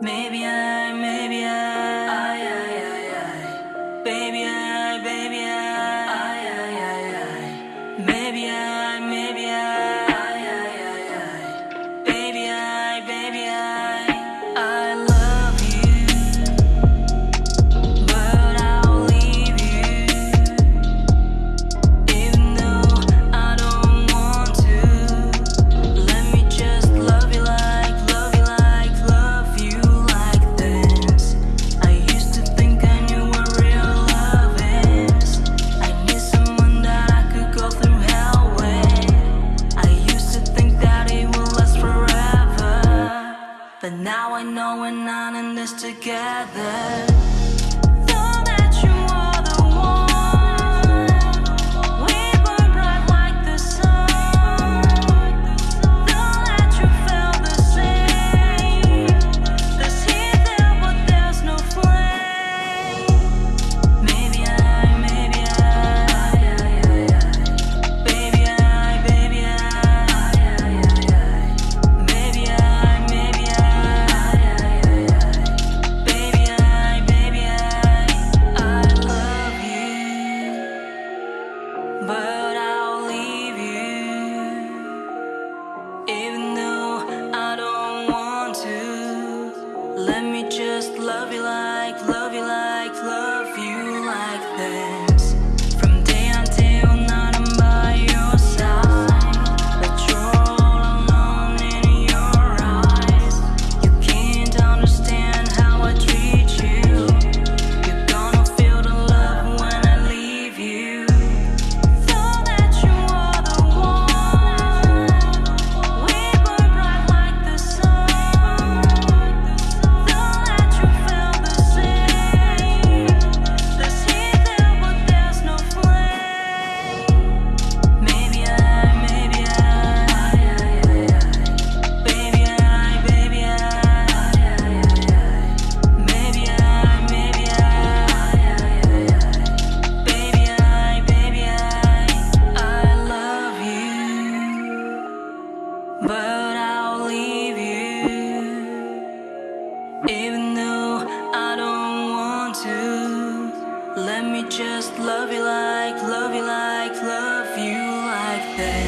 Maybe I, maybe I, I, I, I, I. baby I, baby I. Now I know we're not in this together. but I'll leave you. Even though I don't want to, let me just love you like. Even though I don't want to Let me just love you like, love you like, love you like that.